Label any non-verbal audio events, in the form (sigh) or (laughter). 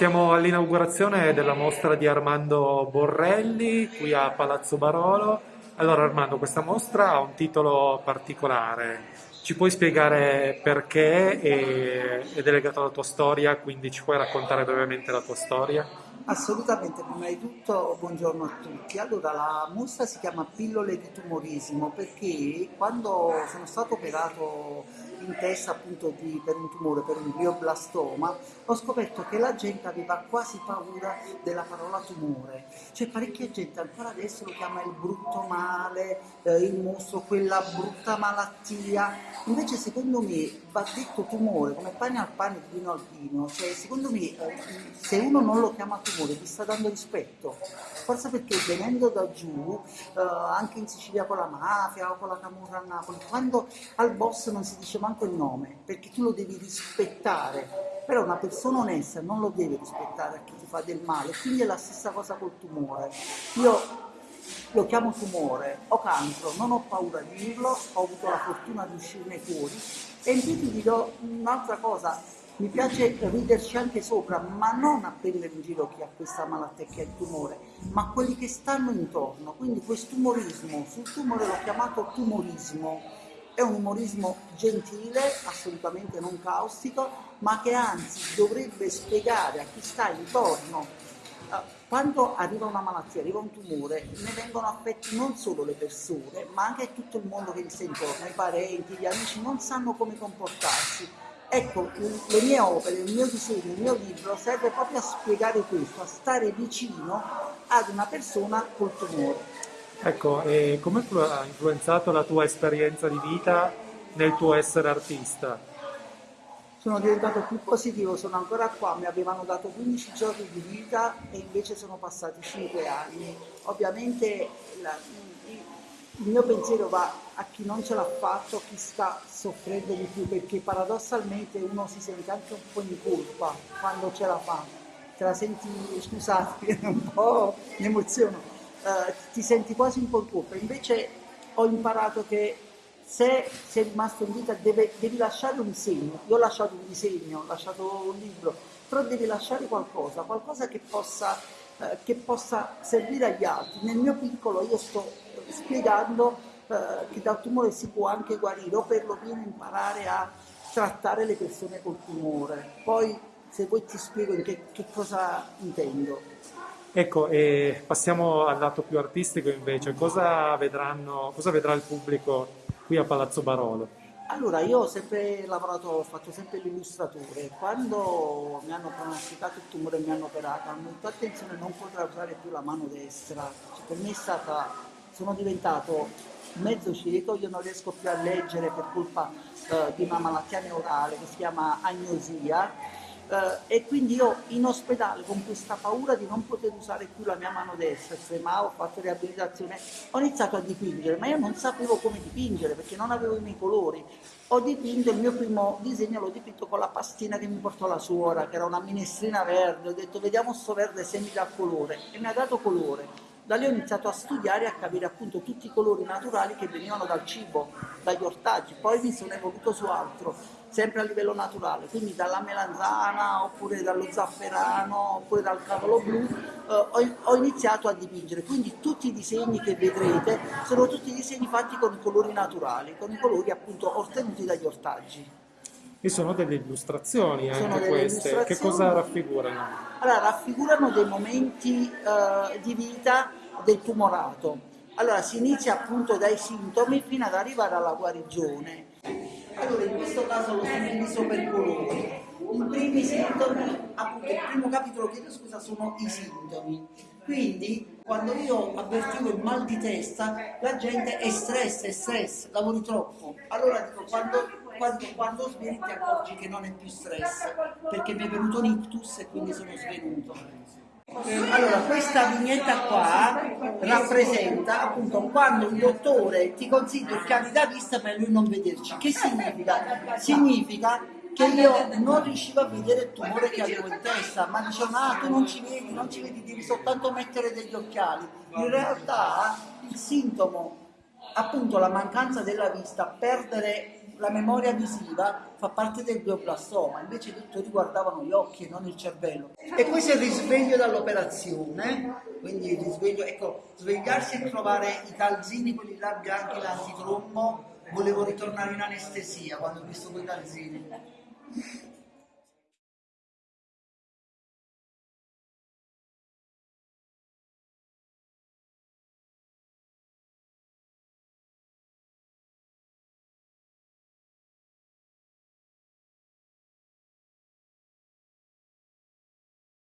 Siamo all'inaugurazione della mostra di Armando Borrelli qui a Palazzo Barolo. Allora Armando, questa mostra ha un titolo particolare. Ci puoi spiegare perché e- ed è legato alla tua storia, quindi ci puoi raccontare brevemente la tua storia? Assolutamente, prima di tutto buongiorno a tutti. Allora, la mostra si chiama Pillole di tumorismo perché quando sono stato operato in testa appunto di- per un tumore, per un glioblastoma, ho scoperto che la gente aveva quasi paura della parola tumore. C'è parecchia gente ancora adesso lo chiama il brutto male, eh, il mostro, quella brutta malattia. Invece secondo me va detto tumore come pane al pane, vino al vino. Cioè, secondo me eh, se uno non lo chiama tumore gli sta dando rispetto. Forse perché venendo da giù, eh, anche in Sicilia con la mafia o con la camorra a Napoli, quando al boss non si dice manco il nome, perché tu lo devi rispettare. Però una persona onesta non lo deve rispettare a chi ti fa del male, quindi è la stessa cosa col tumore. Io lo chiamo tumore, ho cancro, non ho paura di dirlo, ho avuto la fortuna di uscirne fuori e in più ti dirò un'altra cosa, mi piace riderci anche sopra, ma non a prendere in giro chi ha questa malattia, chi ha il tumore, ma quelli che stanno intorno. Quindi questo umorismo, sul tumore l'ho chiamato tumorismo, è un umorismo gentile, assolutamente non caustico, ma che anzi dovrebbe spiegare a chi sta intorno eh, quando arriva una malattia, arriva un tumore, ne vengono affetti non solo le persone, ma anche tutto il mondo che gli sta intorno, i parenti, gli amici non sanno come comportarsi. Ecco, le mie opere, il mio disegno, il mio libro serve proprio a spiegare questo, a stare vicino ad una persona col tumore. Ecco, e come ha influenzato la tua esperienza di vita nel tuo essere artista? Sono diventato più positivo, sono ancora qua, mi avevano dato 15 giorni di vita e invece sono passati 5 anni. Ovviamente la- il mio pensiero va a chi non ce l'ha fatto, chi sta soffrendo di più, perché paradossalmente uno si sente anche un po' in colpa quando ce la fa. Te la senti, scusate, (laughs) un po' mi emoziono, eh, ti senti quasi un po' in colpa. Invece ho imparato che se sei rimasto in vita deve- devi lasciare un segno. Io ho lasciato un disegno, ho lasciato un libro, però devi lasciare qualcosa, qualcosa che possa, eh, che possa servire agli altri. Nel mio piccolo io sto spiegando eh, che dal tumore si può anche guarire o perlomeno imparare a trattare le persone col tumore. Poi se vuoi ti spiego che, che cosa intendo. Ecco, e passiamo al lato più artistico invece. Cosa vedranno, cosa vedrà il pubblico qui a Palazzo Barolo? Allora, io ho sempre lavorato, ho fatto sempre l'illustratore. Quando mi hanno pronosticato il tumore e mi hanno operato, hanno detto attenzione, non potrai usare più la mano destra. Cioè, per me è stata, sono diventato mezzo cieco, io non riesco più a leggere per colpa eh, di una malattia neurale che si chiama agnosia. Eh, e quindi io in ospedale con questa paura di non poter usare più la mia mano destra, tremavo, ho fatto riabilitazione, ho iniziato a dipingere, ma io non sapevo come dipingere perché non avevo i miei colori. Ho dipinto il mio primo disegno, l'ho dipinto con la pastina che mi portò la suora, che era una minestrina verde, ho detto vediamo sto verde se mi dà colore e mi ha dato colore. Da lì ho iniziato a studiare e a capire appunto tutti i colori naturali che venivano dal cibo, dagli ortaggi, poi mi sono evoluto su altro, sempre a livello naturale, quindi dalla melanzana oppure dallo zafferano oppure dal cavolo blu, eh, ho, ho iniziato a dipingere, quindi tutti i disegni che vedrete sono tutti disegni fatti con i colori naturali, con i colori appunto ottenuti dagli ortaggi. E sono delle illustrazioni anche delle queste. Che illustrazioni. cosa raffigurano? Allora, raffigurano dei momenti eh, di vita del tumorato. Allora, si inizia appunto dai sintomi fino ad arrivare alla guarigione. Allora, in questo caso lo suddiviso per colori. I primi sintomi, appunto, il primo capitolo, chiedo scusa, sono i sintomi. Quindi, quando io avvertivo il mal di testa, la gente è stress, è stress, lavori troppo. Allora dico, quando, quando, quando svegli ti accorgi che non è più stress, perché mi è venuto un ictus e quindi sono svenuto. Allora, questa vignetta qua rappresenta appunto quando il dottore ti consiglia il cani da vista ma lui non vederci. Che significa? Significa che io non riuscivo a vedere il tumore che avevo in testa, ma dicevano ah tu non ci vedi, non ci vedi, devi soltanto mettere degli occhiali. In realtà il sintomo, appunto la mancanza della vista, perdere la memoria visiva fa parte del glioblastoma, invece i dottori guardavano gli occhi e non il cervello. E poi si risveglio dall'operazione, quindi risveglio, ecco, svegliarsi e trovare i calzini, quelli là bianchi, l'antitrombo, volevo ritornare in anestesia quando ho visto quei calzini.